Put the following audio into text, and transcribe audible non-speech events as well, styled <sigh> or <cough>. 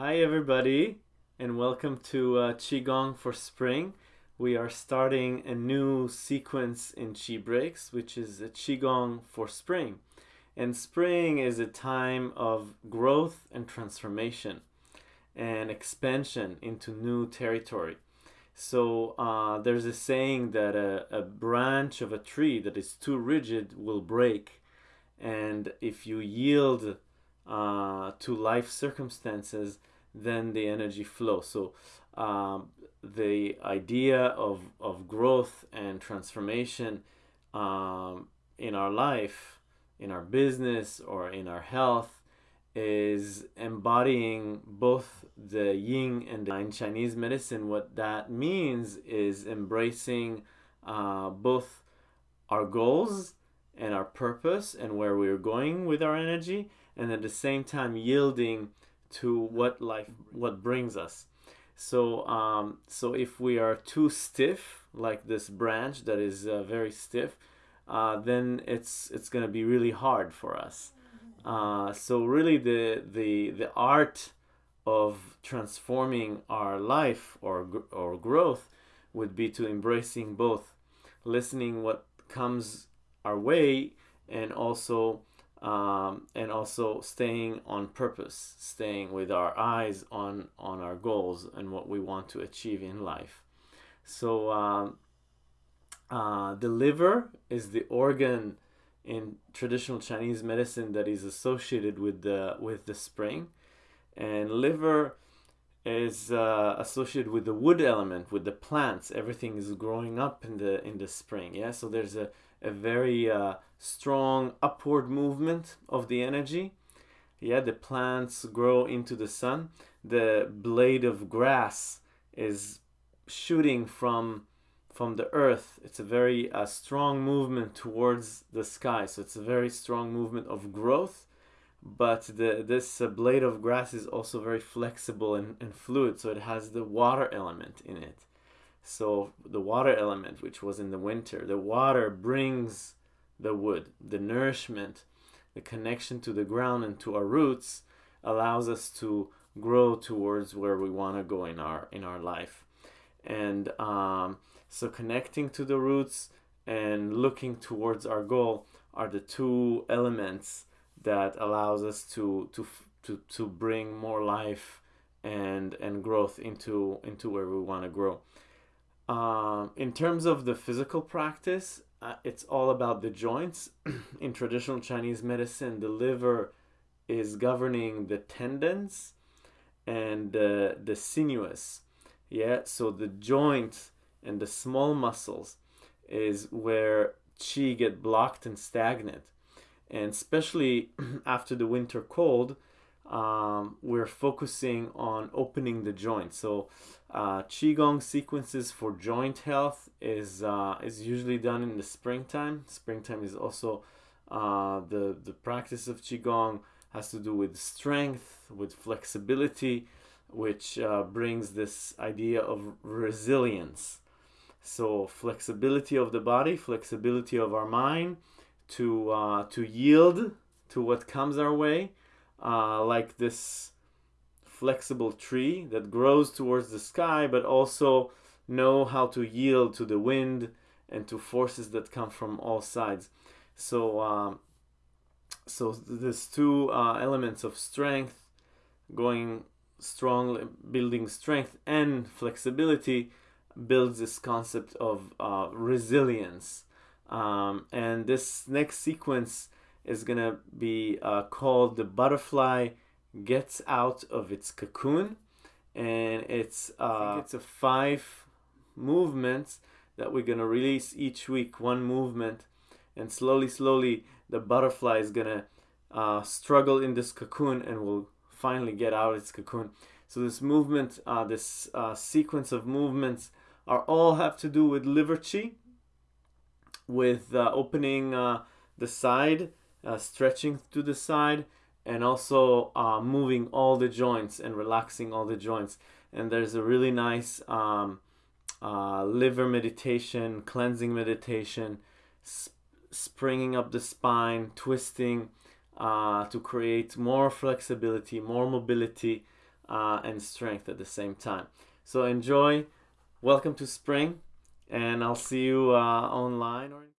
Hi, everybody, and welcome to uh, Qigong for Spring. We are starting a new sequence in Qi Breaks, which is a Qigong for Spring. And spring is a time of growth and transformation and expansion into new territory. So uh, there's a saying that a, a branch of a tree that is too rigid will break. And if you yield uh, to life circumstances, then the energy flows. So um, the idea of, of growth and transformation um, in our life, in our business, or in our health is embodying both the yin and the in Chinese medicine. What that means is embracing uh, both our goals and our purpose and where we're going with our energy, and at the same time yielding to what life what brings us. So um, so if we are too stiff like this branch that is uh, very stiff uh, then it's it's gonna be really hard for us. Uh, so really the the the art of transforming our life or or growth would be to embracing both listening what comes our way and also um, and also staying on purpose, staying with our eyes on on our goals and what we want to achieve in life. So um, uh, the liver is the organ in traditional Chinese medicine that is associated with the with the spring, and liver is uh, associated with the wood element, with the plants. Everything is growing up in the in the spring. Yeah, so there's a a very uh, strong upward movement of the energy. Yeah, the plants grow into the sun. The blade of grass is shooting from from the earth. It's a very uh, strong movement towards the sky. So it's a very strong movement of growth. But the this uh, blade of grass is also very flexible and, and fluid. So it has the water element in it. So the water element, which was in the winter, the water brings the wood, the nourishment, the connection to the ground and to our roots allows us to grow towards where we want to go in our in our life. And um, so connecting to the roots and looking towards our goal are the two elements that allows us to to to, to bring more life and and growth into into where we want to grow. Um, in terms of the physical practice, uh, it's all about the joints. <clears throat> in traditional Chinese medicine, the liver is governing the tendons and uh, the sinuous. Yeah, so the joints and the small muscles is where qi get blocked and stagnant. And especially <clears throat> after the winter cold, um, we're focusing on opening the joint. So uh, Qigong sequences for joint health is, uh, is usually done in the springtime. Springtime is also uh, the, the practice of Qigong has to do with strength, with flexibility, which uh, brings this idea of resilience. So flexibility of the body, flexibility of our mind to, uh, to yield to what comes our way, uh, like this flexible tree that grows towards the sky, but also know how to yield to the wind and to forces that come from all sides. So, um, so there's two uh, elements of strength, going strong, building strength and flexibility builds this concept of uh, resilience. Um, and this next sequence is gonna be uh, called the butterfly gets out of its cocoon. And it's uh, it's a five movements that we're gonna release each week. One movement and slowly slowly the butterfly is gonna uh, struggle in this cocoon and will finally get out of its cocoon. So this movement uh, this uh, sequence of movements are all have to do with liver chi with uh, opening uh, the side uh, stretching to the side and also uh, moving all the joints and relaxing all the joints and there's a really nice um, uh, liver meditation cleansing meditation sp springing up the spine twisting uh, to create more flexibility more mobility uh, and strength at the same time. So enjoy. Welcome to spring, and I'll see you uh, online or.